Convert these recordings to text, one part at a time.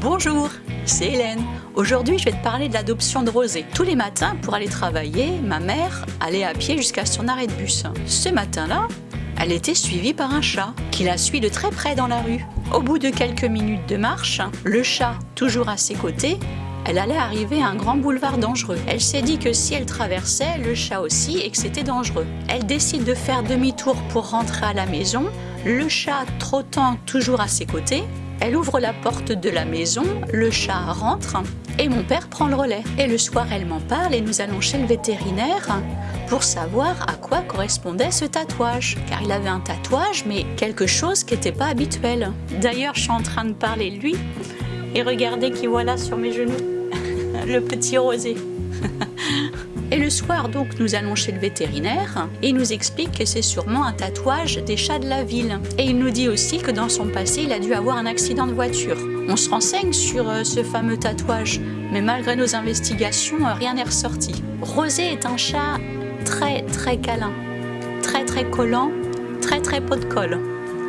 Bonjour, c'est Hélène. Aujourd'hui, je vais te parler de l'adoption de Rosé. Tous les matins, pour aller travailler, ma mère allait à pied jusqu'à son arrêt de bus. Ce matin-là, elle était suivie par un chat qui la suit de très près dans la rue. Au bout de quelques minutes de marche, le chat, toujours à ses côtés, elle allait arriver à un grand boulevard dangereux. Elle s'est dit que si elle traversait, le chat aussi, et que c'était dangereux. Elle décide de faire demi-tour pour rentrer à la maison, le chat trottant toujours à ses côtés, elle ouvre la porte de la maison, le chat rentre et mon père prend le relais. Et le soir, elle m'en parle et nous allons chez le vétérinaire pour savoir à quoi correspondait ce tatouage. Car il avait un tatouage, mais quelque chose qui n'était pas habituel. D'ailleurs, je suis en train de parler de lui et regardez qui voilà sur mes genoux. le petit rosé. Et le soir, donc, nous allons chez le vétérinaire et il nous explique que c'est sûrement un tatouage des chats de la ville. Et il nous dit aussi que dans son passé, il a dû avoir un accident de voiture. On se renseigne sur euh, ce fameux tatouage, mais malgré nos investigations, euh, rien n'est ressorti. Rosé est un chat très très câlin, très très collant, très très pot de colle,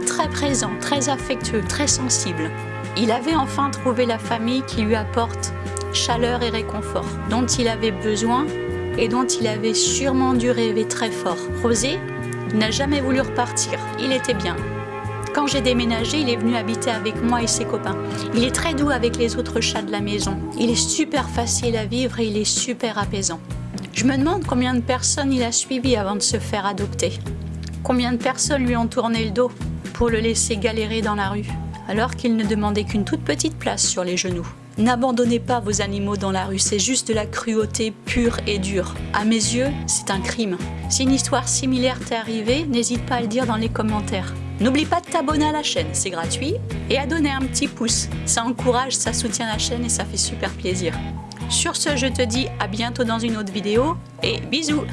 très présent, très affectueux, très sensible. Il avait enfin trouvé la famille qui lui apporte chaleur et réconfort dont il avait besoin et dont il avait sûrement dû rêver très fort. Rosé n'a jamais voulu repartir, il était bien. Quand j'ai déménagé, il est venu habiter avec moi et ses copains. Il est très doux avec les autres chats de la maison. Il est super facile à vivre et il est super apaisant. Je me demande combien de personnes il a suivi avant de se faire adopter. Combien de personnes lui ont tourné le dos pour le laisser galérer dans la rue, alors qu'il ne demandait qu'une toute petite place sur les genoux. N'abandonnez pas vos animaux dans la rue, c'est juste de la cruauté pure et dure. À mes yeux, c'est un crime. Si une histoire similaire t'est arrivée, n'hésite pas à le dire dans les commentaires. N'oublie pas de t'abonner à la chaîne, c'est gratuit, et à donner un petit pouce. Ça encourage, ça soutient la chaîne et ça fait super plaisir. Sur ce, je te dis à bientôt dans une autre vidéo, et bisous